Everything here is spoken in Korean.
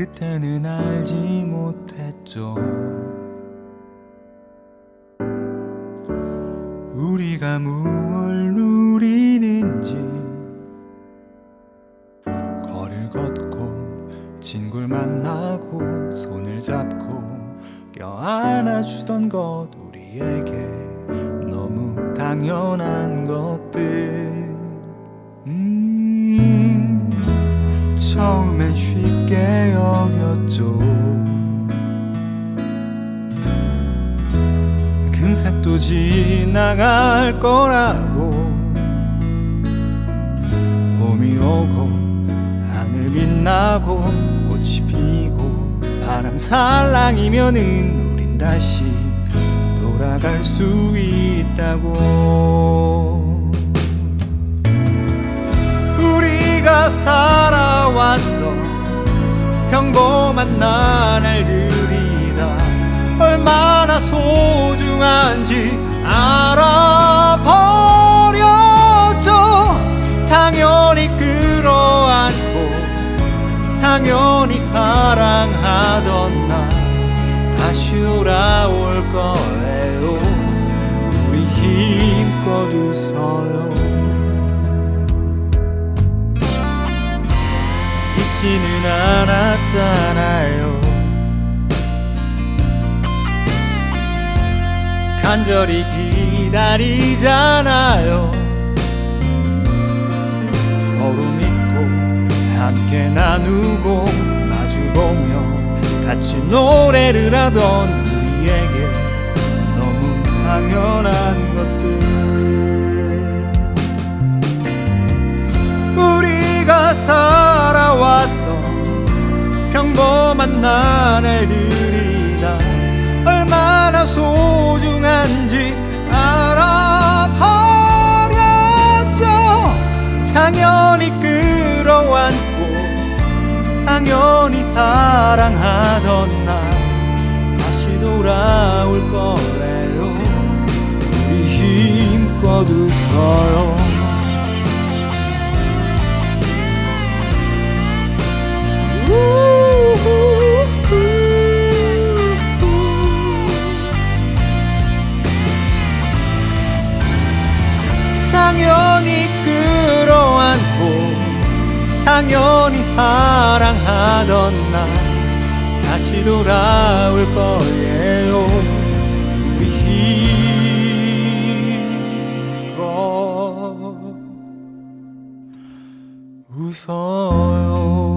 그때는 알지 못했죠. 우리가 무얼 누리는지 거리를 걷고 친구를 만나고 손을 잡고 껴안아주던 것 우리에게 너무 당연한 것들 처음엔 쉽게 여겼죠. 금세 또 지나갈 거라고. 봄이 오고 하늘 빛나고 꽃이 피고 바람 살랑이면은 우린 다시 돌아갈 수 있다고. 우리가 살아왔던 평범한 나날들이다. 얼마나 소중한지 알아버렸죠. 당연히 끌어안고 당연히 사랑하던 나. 다시 돌아올 거예요. 우리 힘껏 웃어요. 잊지는 않았잖아요. 간절히 기다리잖아요. 서로 믿고 함께 나누고 마주보며 같이 노래를 하던 우리에게 평범한 나날들이다. 얼마나 소중한지 알아버렸죠. 당연히 끌어안고 당연히 사랑하던 날 다시 돌아올 거래요. 우리 힘껏 웃어요 당연히 끌어안고 당연히 사랑하던 나 다시 돌아올 거예요. 우리 힘껏 웃어요